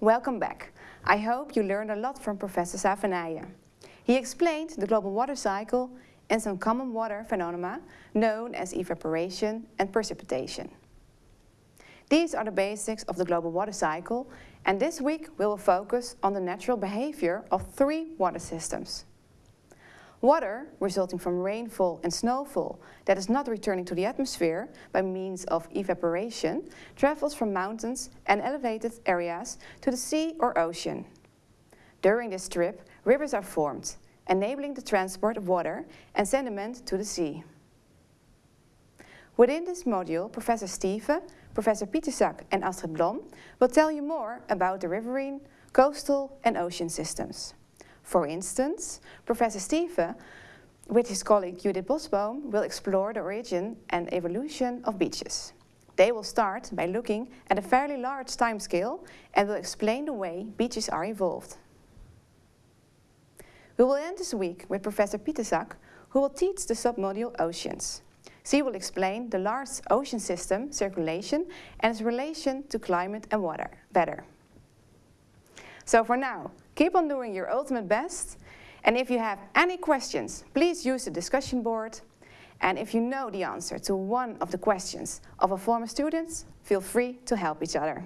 Welcome back. I hope you learned a lot from Professor Savenije. He explained the global water cycle and some common water phenomena known as evaporation and precipitation. These are the basics of the global water cycle and this week we will focus on the natural behavior of three water systems. Water resulting from rainfall and snowfall that is not returning to the atmosphere by means of evaporation travels from mountains and elevated areas to the sea or ocean. During this trip, rivers are formed, enabling the transport of water and sediment to the sea. Within this module, Professor Stive, Professor Pietrzak and Astrid Blom will tell you more about the riverine, coastal and ocean systems. For instance, Professor Stive, with his colleague Judith Bosboom, will explore the origin and evolution of beaches. They will start by looking at a fairly large timescale and will explain the way beaches are evolved. We will end this week with Professor Pietrzak, who will teach the submodule Oceans. She will explain the large ocean system, circulation, and its relation to climate and water better. So for now, Keep on doing your ultimate best. And if you have any questions, please use the discussion board. And if you know the answer to one of the questions of a former student, feel free to help each other.